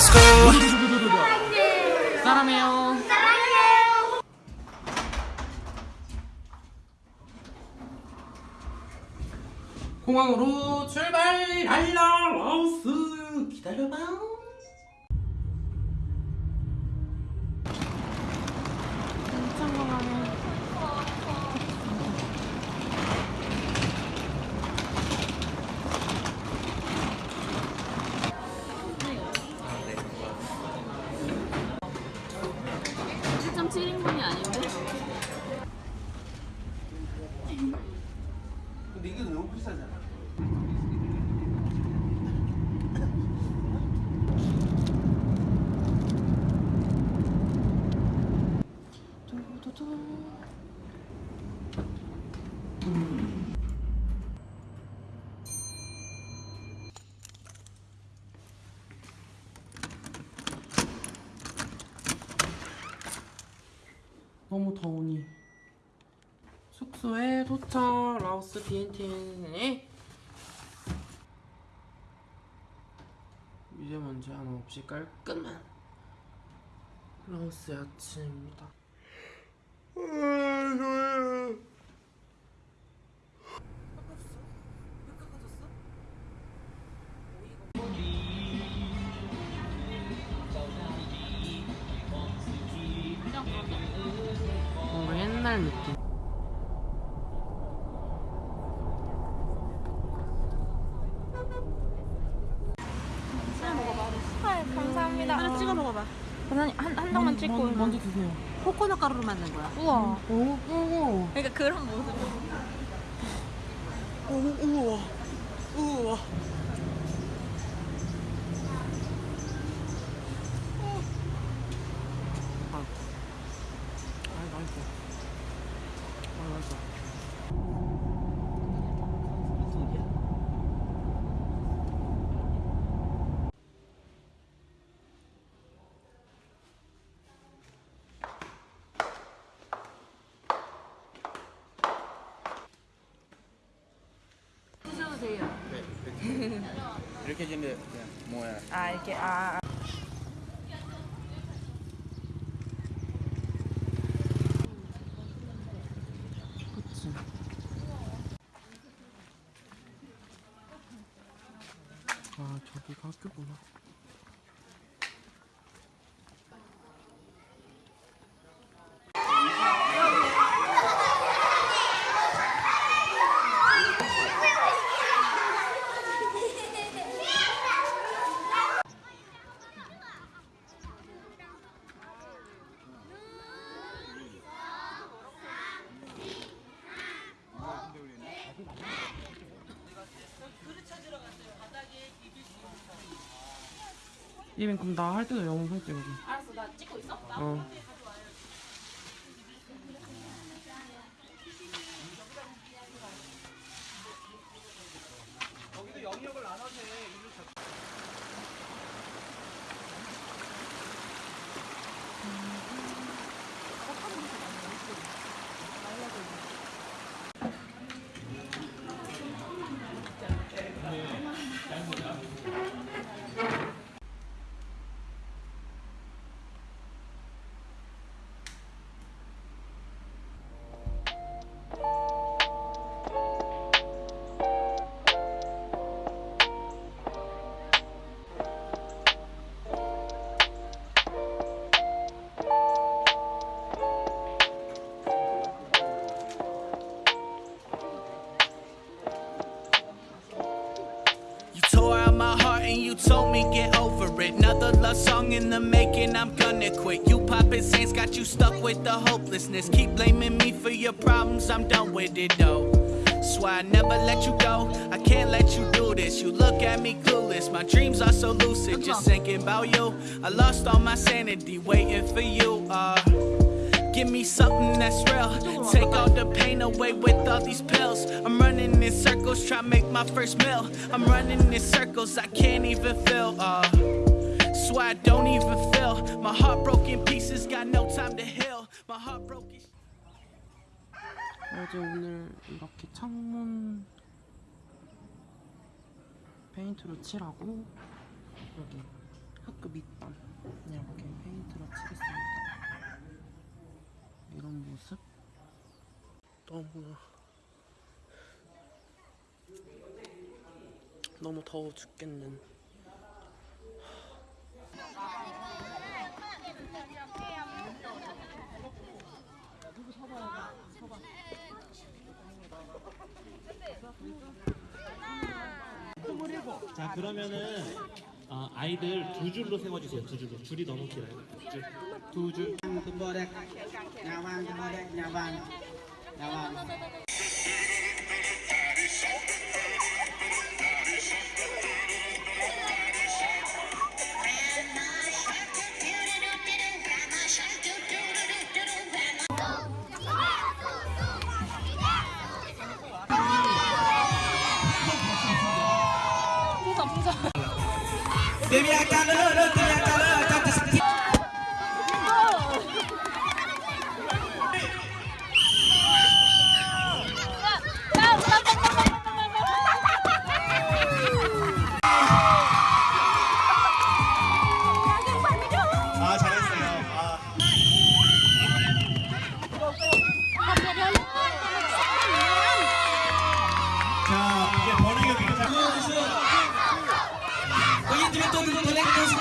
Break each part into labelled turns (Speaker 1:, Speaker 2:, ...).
Speaker 1: Let's 사랑해요 사랑해요. 공항으로 출발 랄라 라오스. 기다려봐.
Speaker 2: 너무
Speaker 1: 더우니. 숙소에 도착. 라오스 비엔티에. 미세먼지 하나 없이 깔끔한 라오스 아침입니다
Speaker 3: 찍고
Speaker 1: 먼저, 먼저 드세요.
Speaker 4: 코코넛 가루로 만든 거야.
Speaker 3: 우와.
Speaker 1: 오, 오,
Speaker 3: 그러니까 그런 모습.
Speaker 1: 오, 우와. 우와 아이 맛있어 아이 맛있어
Speaker 4: 드셔도 돼요.
Speaker 2: 이렇게 지는데 뭐야?
Speaker 3: 아 이렇게 아 아.
Speaker 1: 아 저기가 학교구나 이민 그럼 나 할 때도 영상 찍어줘
Speaker 4: 알았어, 나 찍고 있어?
Speaker 1: 어
Speaker 5: song in the making, I'm gonna quit. You poppin' saints got you stuck with the hopelessness. Keep blaming me for your problems, I'm done with it though. Swear I never let you go, I can't let you do this. You look at me clueless, my dreams are so lucid. Just thinking about you, I lost all my sanity waiting for you. Uh, Give me something that's real. Take all the pain away with all these pills. I'm running in circles, try to make my first meal. I'm running in circles, I can't even feel. Uh, That's why I don't even feel. My heart broken pieces got no time to heal. My heart broken.
Speaker 1: 어제 오늘 이렇게 창문 페인트로 칠하고 여기 학교 밑단 이렇게 페인트로 칠했습니다. 이런 모습 너무나 너무 더워 죽겠는
Speaker 6: 자 그러면은 어, 아이들 두 줄로 세워주세요. 두 줄로 줄이 너무 길어요. 두 줄. 두 줄.
Speaker 2: Tumbuh dek. Nyawang, tumbuh dek, nyawang. Nyawang. Baby, Devia canana, devia canana. 들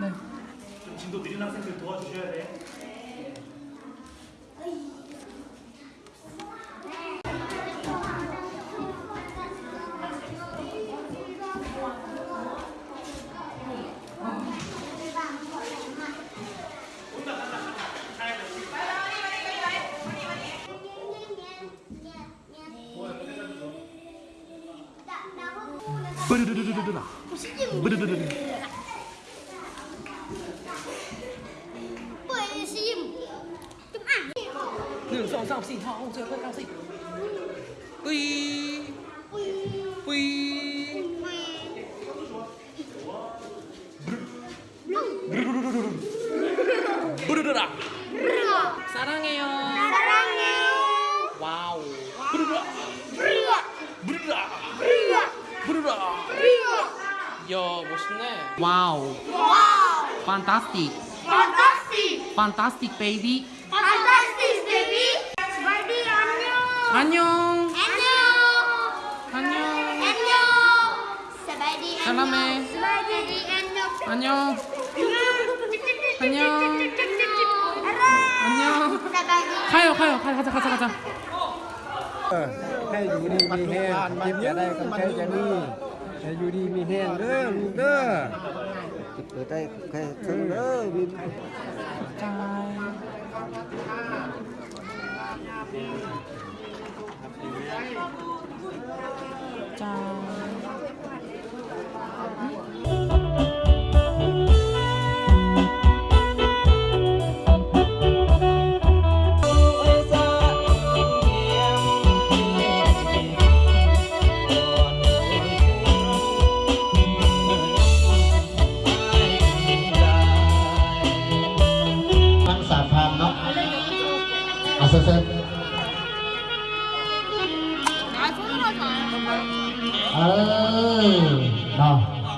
Speaker 6: 네. 좀 진도 느린 학생들 도와주셔야 돼.
Speaker 1: 브르르르르르라. 브르르르르. 없이 형 어, 저거 가서 뿌이 뿌이 부르르라 사랑해요 사랑해요 와우 부르르라 부르르라 부르르라 부르르라 이야 멋있네. 와우 와우 판타스틱
Speaker 7: 판타스틱
Speaker 1: 판타스틱 베이비
Speaker 7: annyeong.
Speaker 1: 안녕
Speaker 7: Annyeong.
Speaker 1: 안녕
Speaker 7: Annyeong. Swaddy,
Speaker 1: 사랑해.
Speaker 7: annyeong. Swaddy, annyeong.
Speaker 1: 안녕 안녕. 안녕
Speaker 7: Swaddy.
Speaker 1: 가요 가요 가, 가자 가자 가자
Speaker 8: ให้อยู่ดีมีแห้งเจ็บจะได้กันใช้จะนี่ให้อยู่ดีมีแห้งเด้อลูกเด้อเปิดได้แค่ถึงเด้อวิน
Speaker 2: ทั้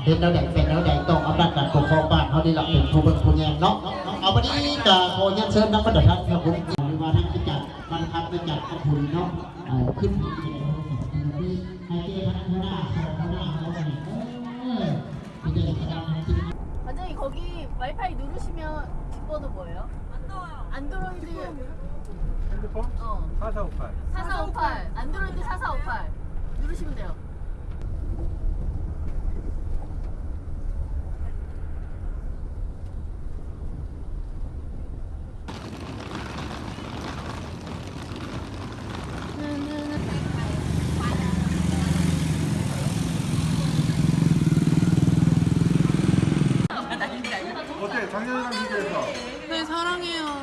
Speaker 2: เห็นแล้วแดงเป็นแล้วแดงต้องอำนาจการปกครองบ้านเขาดีหลักเป็นผู้เป็นผู้แยงเนาะเอาวันนี้จะขอเชิญเชิญนักปฏิบัติธรรมครับผมหรือว่าท่านจะจัดวันพักจะจัดขอบคุณเนาะเอ่อขึ้นที่ให้เจ้าคณะหัวหน้าสองหัวหน้าเขาไปเออที่จะจัดการที่
Speaker 4: 반장님 거기 와이파이 누르시면 뒷번호 뭐예요? 안 나와요. 안드로이드
Speaker 8: 핸드폰
Speaker 4: 어
Speaker 8: 4458
Speaker 4: 4458 안드로이드 4458 누르시면 돼요.
Speaker 9: 작년이랑 비교해서.
Speaker 3: 네, 사랑해요.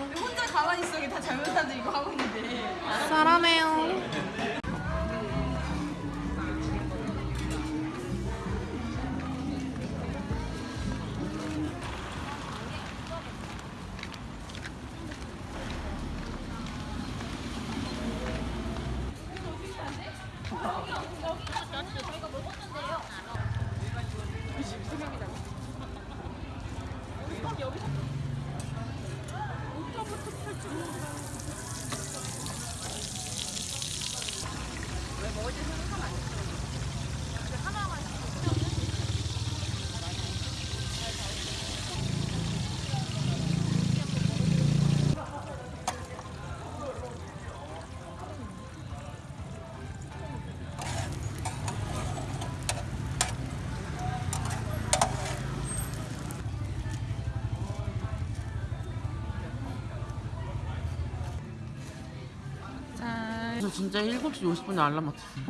Speaker 3: 짠.
Speaker 1: 저 진짜 7시 50분에 알람 맞췄어요.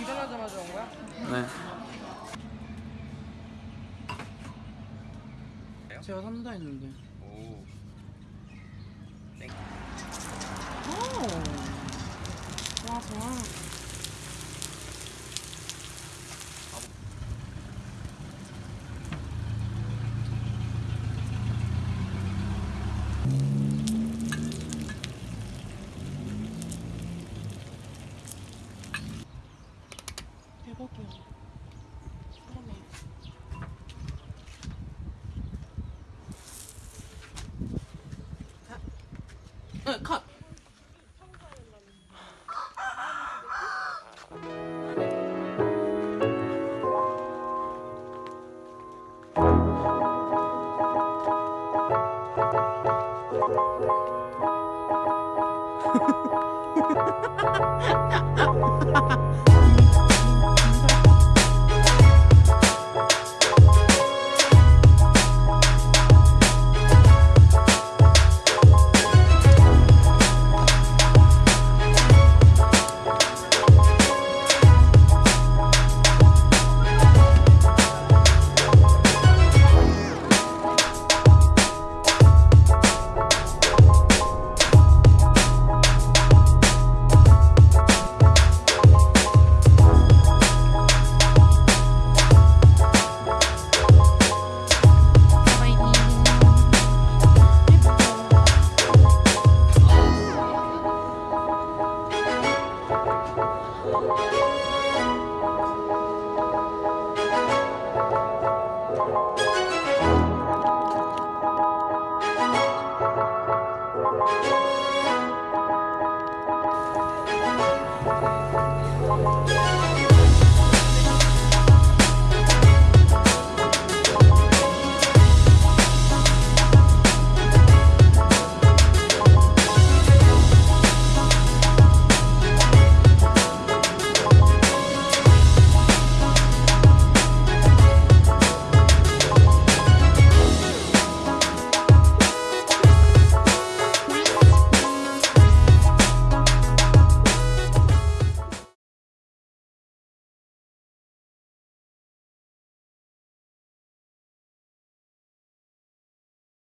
Speaker 3: 일어나자마자 온 거야?
Speaker 1: 네. 제가 산다 했는데. 오. 와, 좋아.